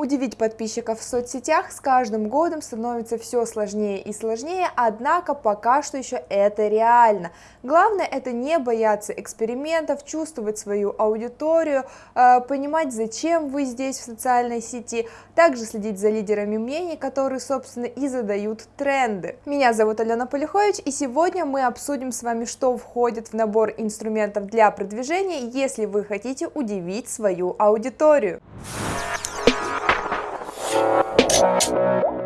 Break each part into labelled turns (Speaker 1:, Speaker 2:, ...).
Speaker 1: Удивить подписчиков в соцсетях с каждым годом становится все сложнее и сложнее, однако пока что еще это реально. Главное это не бояться экспериментов, чувствовать свою аудиторию, э, понимать зачем вы здесь в социальной сети, также следить за лидерами мнений, которые собственно и задают тренды. Меня зовут Алена Полихович и сегодня мы обсудим с вами, что входит в набор инструментов для продвижения, если вы хотите удивить свою аудиторию. Thank you.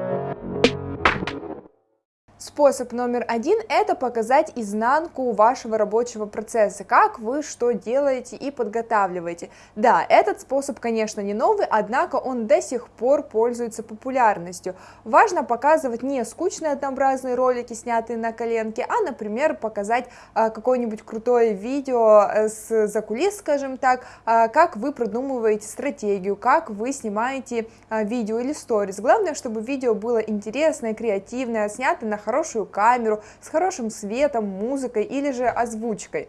Speaker 1: Способ номер один – это показать изнанку вашего рабочего процесса, как вы что делаете и подготавливаете. Да, этот способ, конечно, не новый, однако он до сих пор пользуется популярностью. Важно показывать не скучные однообразные ролики, снятые на коленке, а, например, показать а, какое-нибудь крутое видео э, с закулис, скажем так, а, как вы продумываете стратегию, как вы снимаете а, видео или сторис. Главное, чтобы видео было интересное, креативное, снято на хорошем хорошую камеру, с хорошим светом, музыкой или же озвучкой.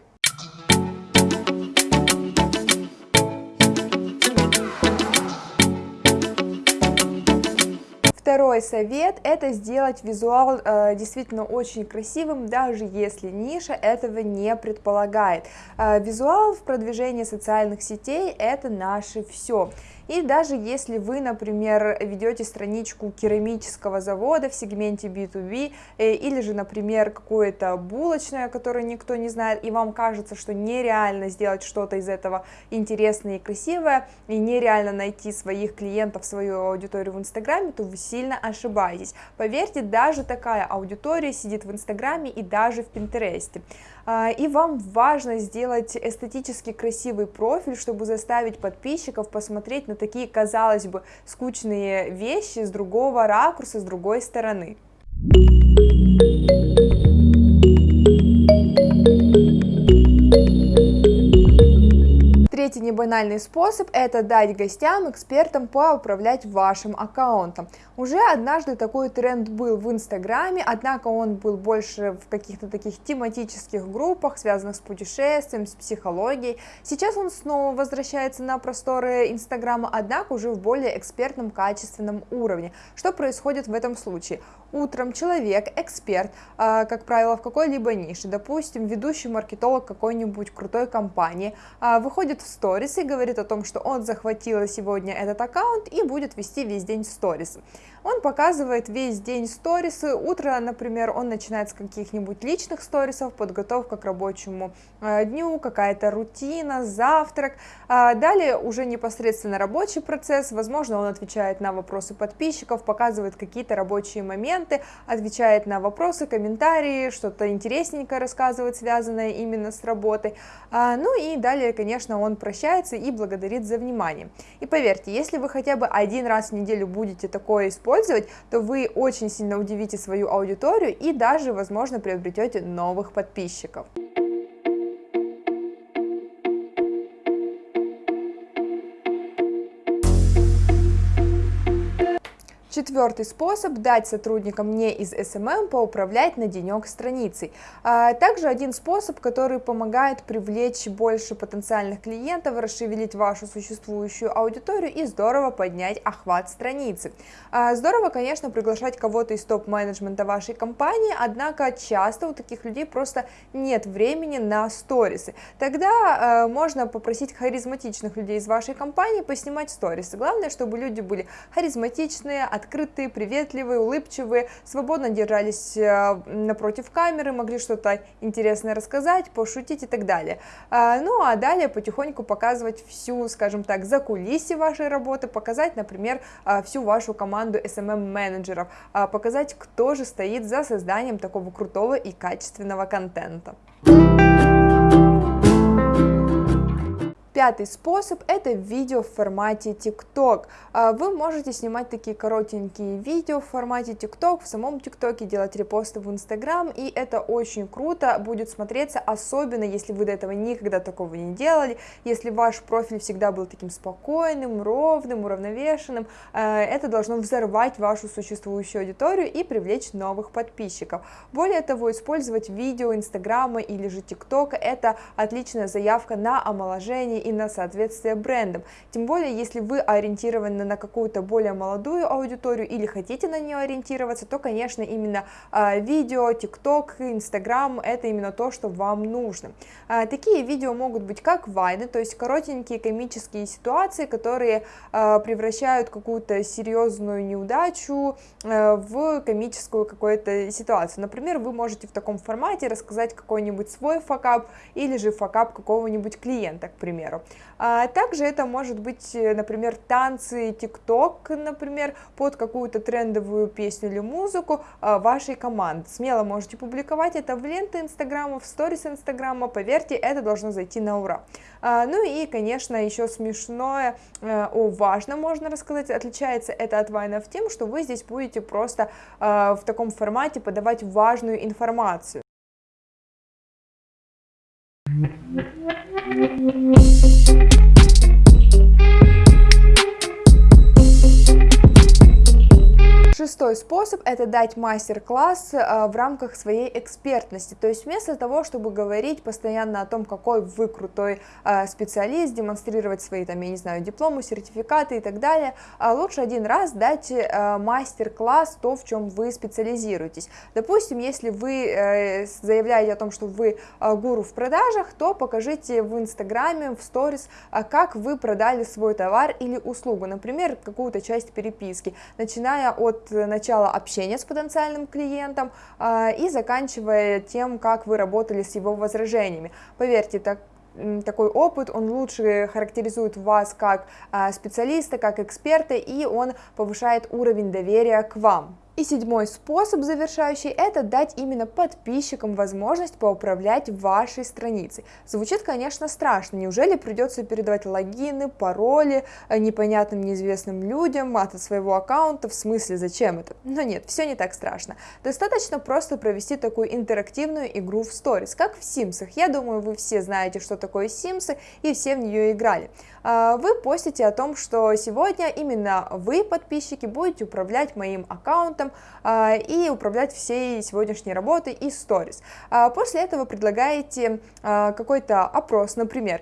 Speaker 1: Второй совет – это сделать визуал э, действительно очень красивым, даже если ниша этого не предполагает. Э, визуал в продвижении социальных сетей – это наше все. И даже если вы, например, ведете страничку керамического завода в сегменте B2B, э, или же, например, какое-то булочное, которое никто не знает, и вам кажется, что нереально сделать что-то из этого интересное и красивое, и нереально найти своих клиентов, свою аудиторию в Инстаграме, то вы сильно ошибаетесь. Поверьте, даже такая аудитория сидит в Инстаграме и даже в Пинтересте. А, и вам важно сделать эстетически красивый профиль, чтобы заставить подписчиков посмотреть на такие, казалось бы, скучные вещи с другого ракурса, с другой стороны. Третий небанальный способ – это дать гостям, экспертам поуправлять вашим аккаунтом. Уже однажды такой тренд был в Инстаграме, однако он был больше в каких-то таких тематических группах, связанных с путешествием, с психологией. Сейчас он снова возвращается на просторы Инстаграма, однако уже в более экспертном, качественном уровне. Что происходит в этом случае? Утром человек, эксперт, а, как правило, в какой-либо нише, допустим, ведущий маркетолог какой-нибудь крутой компании, а, выходит в сторис и говорит о том, что он захватил сегодня этот аккаунт и будет вести весь день сторис. Он показывает весь день сторисы, утро, например, он начинает с каких-нибудь личных сторисов, подготовка к рабочему э, дню, какая-то рутина, завтрак, а далее уже непосредственно рабочий процесс, возможно, он отвечает на вопросы подписчиков, показывает какие-то рабочие моменты, отвечает на вопросы, комментарии, что-то интересненькое рассказывает, связанное именно с работой, а, ну и далее, конечно, он прощается и благодарит за внимание. И поверьте, если вы хотя бы один раз в неделю будете такое использовать, то вы очень сильно удивите свою аудиторию и даже, возможно, приобретете новых подписчиков. Четвертый способ – дать сотрудникам не из SMM поуправлять на денек страницей. А, также один способ, который помогает привлечь больше потенциальных клиентов, расшевелить вашу существующую аудиторию и здорово поднять охват страницы. А, здорово, конечно, приглашать кого-то из топ-менеджмента вашей компании, однако часто у таких людей просто нет времени на сторисы. Тогда а, можно попросить харизматичных людей из вашей компании поснимать сторисы. Главное, чтобы люди были харизматичные, открытые, открытые, приветливые, улыбчивые, свободно держались э, напротив камеры, могли что-то интересное рассказать, пошутить и так далее. А, ну а далее потихоньку показывать всю, скажем так, за закулисье вашей работы, показать, например, а, всю вашу команду SMM-менеджеров, а, показать, кто же стоит за созданием такого крутого и качественного контента. Пятый способ – это видео в формате TikTok. А, вы можете снимать такие коротенькие видео в формате TikTok, в самом TikTok делать репосты в Instagram, и это очень круто будет смотреться, особенно если вы до этого никогда такого не делали, если ваш профиль всегда был таким спокойным, ровным, уравновешенным, а, это должно взорвать вашу существующую аудиторию и привлечь новых подписчиков. Более того, использовать видео Инстаграма или же ТикТока – это отличная заявка на омоложение и на соответствие брендам. Тем более, если вы ориентированы на какую-то более молодую аудиторию или хотите на нее ориентироваться, то, конечно, именно э, видео, ТикТок, Инстаграм – это именно то, что вам нужно. Э, такие видео могут быть как вайны, то есть коротенькие комические ситуации, которые э, превращают какую-то серьезную неудачу в комическую какую-то ситуацию. Например, вы можете в таком формате рассказать какой-нибудь свой факап или же факап какого-нибудь клиента, к примеру. А также это может быть, например, танцы, тикток, например, под какую-то трендовую песню или музыку вашей команды. Смело можете публиковать это в ленты Инстаграма, в сторис Инстаграма, поверьте, это должно зайти на ура. А, ну и, конечно, еще смешное, э, о важном можно рассказать, отличается это от вайнов тем, что вы здесь будете просто э, в таком формате подавать важную информацию. Способ – это дать мастер-класс э, в рамках своей экспертности, то есть вместо того, чтобы говорить постоянно о том, какой вы крутой э, специалист, демонстрировать свои, там, я не знаю, дипломы, сертификаты и так далее, э, лучше один раз дать мастер-класс, то, в чем вы специализируетесь. Допустим, если вы заявляете о том, что вы гуру в продажах, то покажите в Инстаграме, в сторис, как вы продали свой товар или услугу, например, какую-то часть переписки, начиная от начала общения с потенциальным клиентом а, и заканчивая тем, как вы работали с его возражениями. Поверьте, так такой опыт, он лучше характеризует вас как а, специалиста, как эксперта, и он повышает уровень доверия к вам. И седьмой способ завершающий – это дать именно подписчикам возможность поуправлять вашей страницей. Звучит, конечно, страшно. Неужели придется передавать логины, пароли э, непонятным, неизвестным людям от своего аккаунта? В смысле, зачем это? Но нет, все не так страшно. Достаточно просто провести такую интерактивную игру в Stories, как в Sims. Я думаю, вы все знаете, что такое Sims, и все в нее играли. А, вы постите о том, что сегодня именно вы, подписчики, будете управлять моим аккаунтом а, и управлять всей сегодняшней работой и сторис. А, после этого предлагаете какой-то опрос, например,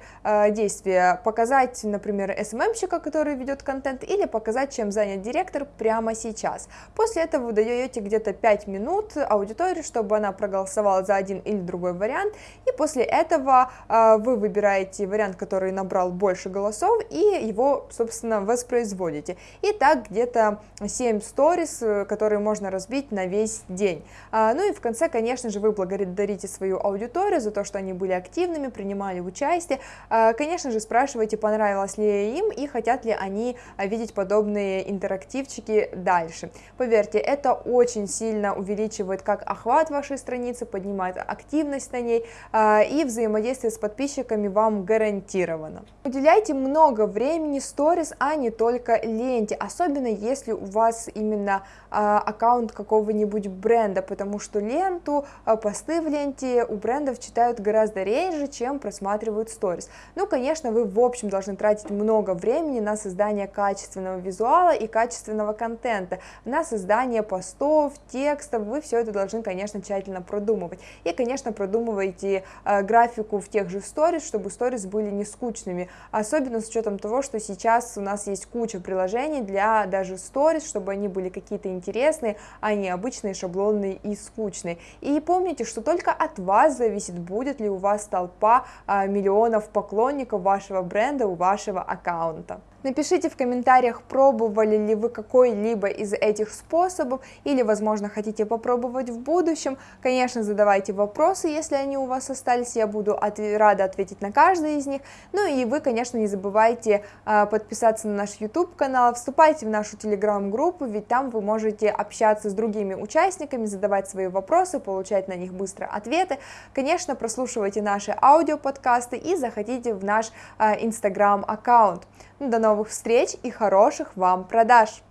Speaker 1: действие показать, например, СММщика, который ведет контент, или показать, чем занят директор прямо сейчас. После этого вы даете где-то 5 минут аудитории, чтобы она проголосовала за один или другой вариант, и после этого вы выбираете вариант, который набрал больше голосов, и его, собственно, воспроизводите. И так где-то 7 сторис, э, которые можно разбить на весь день. А, ну и в конце, конечно же, вы благодарите свою аудиторию за то, что они были активными, принимали участие. А, конечно же, спрашивайте, понравилось ли им и хотят ли они видеть подобные интерактивчики дальше. Поверьте, это очень сильно увеличивает как охват вашей страницы, поднимает активность на ней, а, и взаимодействие с подписчиками вам гарантировано. Уделяйте много времени сторис, а не только ленте, особенно если у вас именно а, аккаунт какого-нибудь бренда, потому что ленту, а, посты в ленте у брендов читают гораздо реже, чем просматривают сторис. Ну, конечно, вы в общем должны тратить много времени на создание качественного визуала и качественного контента, на создание постов, текстов, вы все это должны, конечно, тщательно продумывать. И, конечно, продумывайте э, графику в тех же сторис, чтобы сторис были не скучными, особенно с учетом того, что сейчас у нас есть куча приложений для даже сторис, чтобы они были какие-то интересные, а не обычные, шаблонные и скучные. И помните, что только от вас зависит, будет ли у вас толпа а, миллионов поклонников вашего бренда у вашего аккаунта. Напишите в комментариях, пробовали ли вы какой-либо из этих способов или, возможно, хотите попробовать в будущем. Конечно, задавайте вопросы, если они у вас остались, я буду от рада ответить на каждый из них. Ну и вы, конечно, не забывайте э, подписаться на наш YouTube-канал, вступайте в нашу Telegram-группу, ведь там вы можете общаться с другими участниками, задавать свои вопросы, получать на них быстро ответы. Конечно, прослушивайте наши аудиоподкасты и заходите в наш э, Instagram-аккаунт. До новых встреч и хороших вам продаж!